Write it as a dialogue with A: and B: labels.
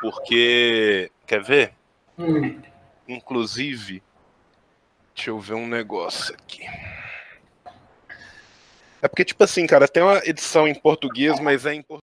A: porque. Quer ver?
B: Hum.
A: Inclusive. Deixa eu ver um negócio aqui. É porque, tipo assim, cara, tem uma edição em português, mas é em português.